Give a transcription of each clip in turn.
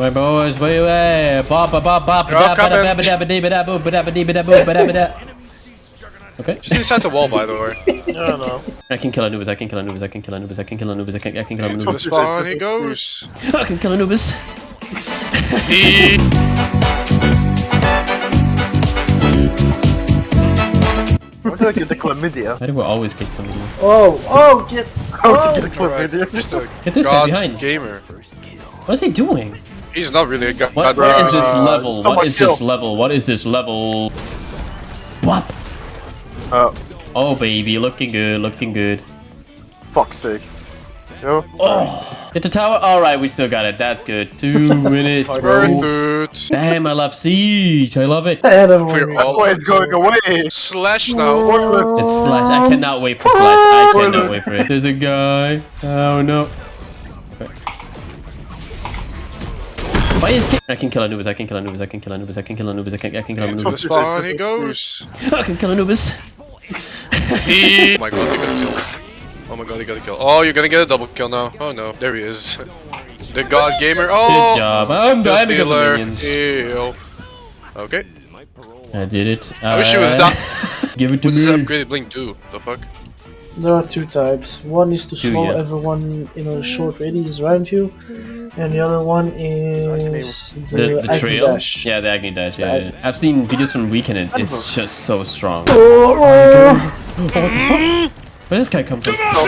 My boys, where you at? Bop, bop, bop, bop, They're all da, ba, da, coming. ba, ba, da, ba, dee, ba, da, boo, ba, da, ba, dee, ba, da, boo, ba, da, ba, da. Okay. Just inside the wall, by the way. I don't know. I can kill Anubis, I can kill Anubis, I can kill Anubis, I can kill Anubis, I can, I can kill To the Anubis. spawn he goes. I can kill Anubis. He. Why did I get the chlamydia? Why do we always get chlamydia? Oh, oh, get. How to get Alright, chlamydia? just a Get this guy behind. gamer. What is he doing? He's not really a god. What, bro. what is this Uh, level? What is someone this level? What is this level? Whop! Uh, Oh baby, looking good, looking good. fuck's sake. Yo. Oh, hit the tower. All right, we still got it. That's good. Two minutes, bro. it. Damn, I love siege. I love it. And everyone. Clear That's all why it's going away. Slash now. It's slash. I cannot wait for slash. I cannot wait for it. There's a guy. Oh no. Why is I can kill Anubis. I can kill Anubis. I can kill Anubis. I can kill Anubis. I can, I can kill To the spawn he goes. I can kill Anubis. Oh my god, he got a kill. Oh my god, he got a kill. Oh, you're gonna get a double kill now. Oh no, there he is. The god gamer. Oh! Good job. I'm dying because of minions. Ew. Okay. I did it. I wish you would've Uh, Give it to What me. upgraded blink do? The fuck? There are two types. One is to Two, slow yeah. everyone in a short radius around you, and the other one is the, The, the trail? Dash. Yeah, the Agni Dash, yeah, yeah. I've seen videos from Weekend and it's just so strong. Oh, oh. oh Where does this guy come from? Oh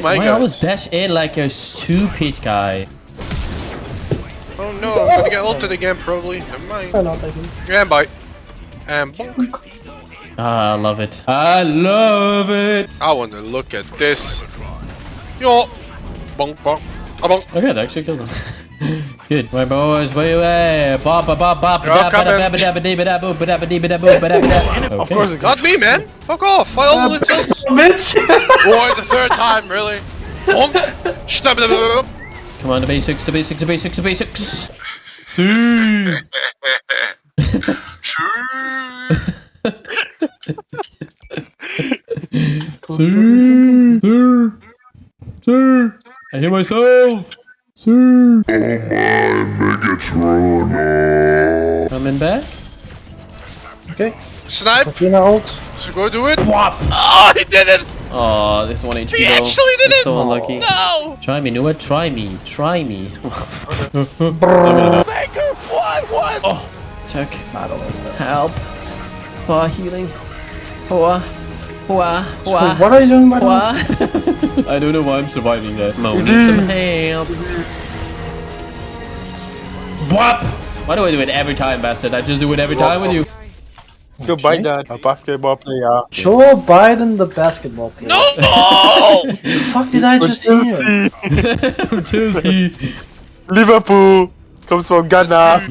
my god! Why god. always dash in like a stupid guy? Oh no, I'm gonna get ulted again probably. Never mind. oh, no, thank you. And bonk. Ah, I love it. I love it. I wanna look at this. Yo! Bonk bonk. Ah bonk. Okay, that actually killed him. Good. My boys, where you at? Bop, bop, bop, bop, They're all da, ba, da, coming. ba, ba, da, ba, dee, ba, da, boo, ba, da, ba, dee, ba, da, boo, ba, da, ba, da. Of course Okay. it goes. Not me, man! Fuck off! I all insults! Bitch! Boy, the third time, really? Bonk! Stab Come on, the basics, the basics, the basics, the basics. See. Sir, sir, sir. I hear myself. Sir. Oh my Megatron! Coming back. okay, Snipe! Athena ult. Should go do it? Whop. Oh, he did it! Oh, this one HP He though. actually did It's it! So unlucky. No! Try me, Nua. Try me. Try me. Baker, what? What? oh, check. I. Help. For healing. Hoa. Hoa. So Hoa. what are you doing, by the? What? I don't know why I'm surviving that. Mo, need some help. Bwap! Why do I do it every time, bastard? I just do it every time with you. Joe Biden, a basketball player. Joe Biden, the basketball player. No! The fuck did I just hear? Chelsea. Liverpool comes from Ghana.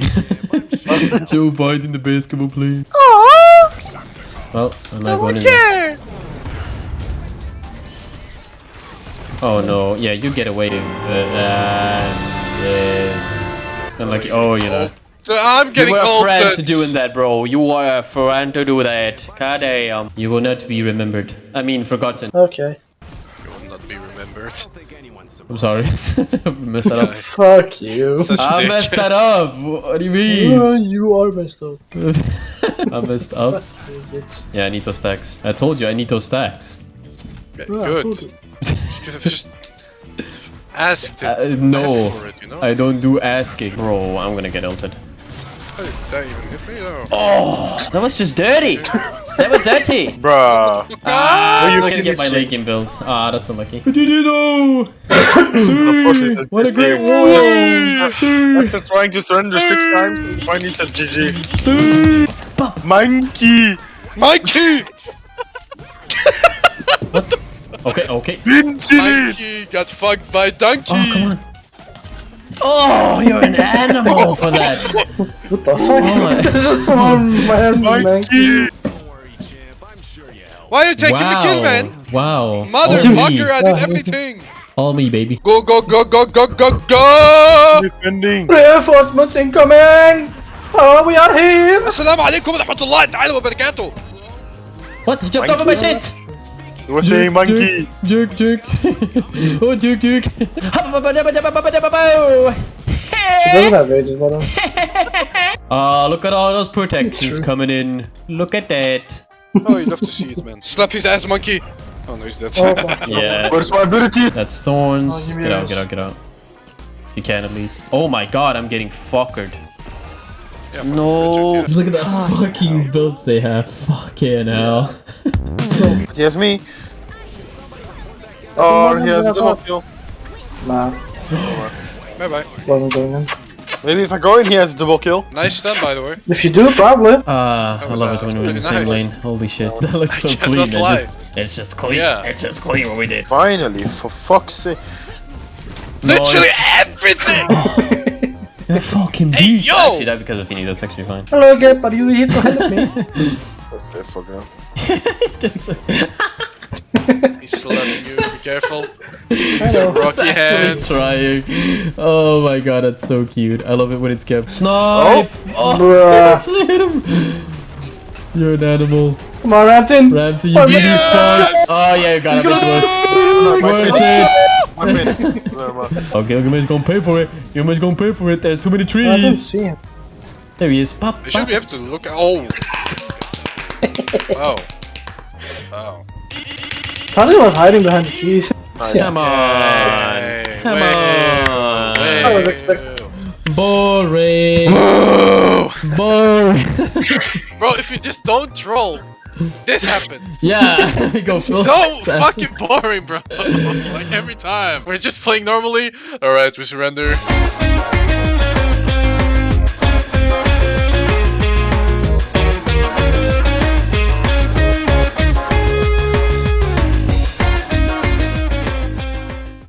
Joe Biden, the basketball player. Well, I'm not going in Oh no, yeah, you get away. Uh, uh, yeah. Unlucky. Oh, you know. I'm You getting were a called friend to doing that, bro. You were a friend to do that. God damn. You will not be remembered. I mean, forgotten. Okay. You will not be remembered. I'm sorry. I messed that up. Fuck you. Such a I dick. messed that up. What do you mean? You are messed up. I messed up. Yeah, I need those stacks. I told you I need those stacks. Okay, Yeah, Good. Cool. You could have just asked it. Uh, no. Asked for it, you know? I don't do asking. Bro, I'm gonna get ulted. Oh, that even hit me. Oh, that was just dirty. that was dirty. Bruh. Ah, you I can can get my use- leg in build. Ah, that's unlucky. Did you know? Unfortunately, What a great game. war! After trying to surrender six times, he finally said GG. Sir. Monkey! Okay, okay. Donkey got fucked by Donkey! Oh, come on. Oh, you're an animal oh. for that! what the fuck? Oh, my one man, Monkey! Why are you taking wow. the kill, man? Wow. Motherfucker, I did everything! All me, baby. Go, go, go, go, go, go, go! Defending. Reinforcements incoming! Oh, we are here! Assalamu alaikum wa rahmatullahi ta'ala wa barakatuh! What? He jumped over my shit! What's a monkey? Juke, juke. oh, juke, juke. She doesn't have ages, but uh, Ah, look at all those protections True. coming in. Look at that. Oh, you love to see it, man. Slap his ass, monkey. Oh no, he's dead. oh Yeah, Where's my ability? that's thorns. Oh, Get out, yours. get out, get out. You can at least. Oh my god, I'm getting fuckered. yeah, No. Look at that fucking builds they have. Fucking hell. He has me. Oh, he has a double kill. Nah, Bye bye. wasn't going in. Maybe if I go in, he has a double kill. Nice stun, by the way. If you do, probably. Ah, I love uh, it when we're in the same nice. lane. Holy shit, that looks so clean. It just, it's just clean. Yeah. It's just clean what we did. Finally, for fuck's sake. Literally Nice. everything! That fucking Hey, beast. yo! Actually, that because of Fini. That's actually fine. Hello, Gap, are you here to help me? Okay, fuck. He's getting so. He's slapping you, be careful. Hello. Rocky hands. trying. Oh my god, that's so cute. I love it when it's kept. Snipe! Oh, oh. Bruh. actually hit him. You're an animal. Come on, Rampton. Ramsey, you Oh, give me yes! five. Oh yeah, you got it. It's worth, My worth minute. it. My minute. Never mind. Okay, Gilgamesh gonna pay for it. Gilgamesh gonna pay for it. There's too many I don't trees. see him. There he is. Pop, You should be able to look at. Oh! Oh. Oh. Thought he was hiding behind the trees. Come on. Hey, Come wait, on. wait. I was expecting- Boring. Boring. Bro, if you just don't troll, this happens. yeah. we go full So assassin. fucking boring, bro. like every time. We're just playing normally. Alright, we surrender.